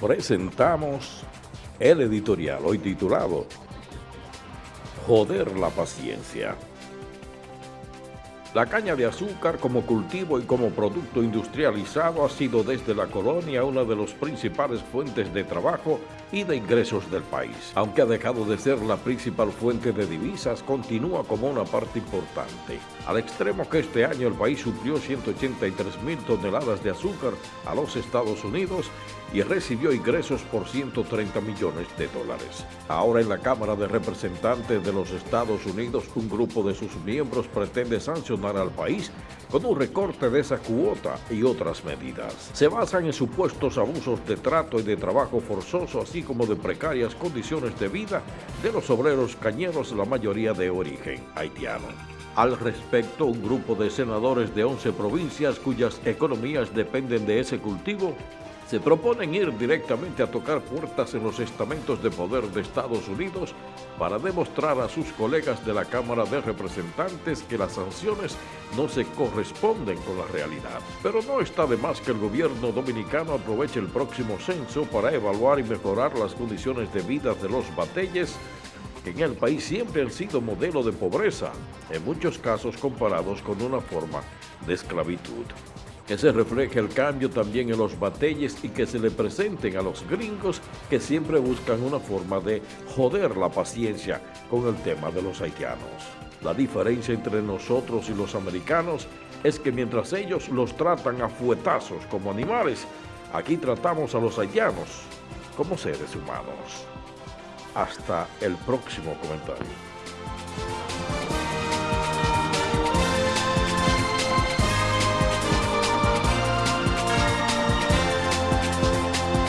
presentamos el editorial hoy titulado Joder la paciencia. La caña de azúcar como cultivo y como producto industrializado ha sido desde la colonia una de las principales fuentes de trabajo y de ingresos del país. Aunque ha dejado de ser la principal fuente de divisas, continúa como una parte importante. Al extremo que este año el país suplió 183 mil toneladas de azúcar a los Estados Unidos y recibió ingresos por 130 millones de dólares. Ahora en la Cámara de Representantes de los Estados Unidos, un grupo de sus miembros pretende sancionar al país con un recorte de esa cuota y otras medidas. Se basan en supuestos abusos de trato y de trabajo forzoso, así como de precarias condiciones de vida de los obreros cañeros, la mayoría de origen haitiano. Al respecto, un grupo de senadores de 11 provincias cuyas economías dependen de ese cultivo se proponen ir directamente a tocar puertas en los estamentos de poder de Estados Unidos para demostrar a sus colegas de la Cámara de Representantes que las sanciones no se corresponden con la realidad. Pero no está de más que el gobierno dominicano aproveche el próximo censo para evaluar y mejorar las condiciones de vida de los batelles que en el país siempre han sido modelo de pobreza, en muchos casos comparados con una forma de esclavitud que se refleje el cambio también en los batalles y que se le presenten a los gringos que siempre buscan una forma de joder la paciencia con el tema de los haitianos. La diferencia entre nosotros y los americanos es que mientras ellos los tratan a fuetazos como animales, aquí tratamos a los haitianos como seres humanos. Hasta el próximo comentario.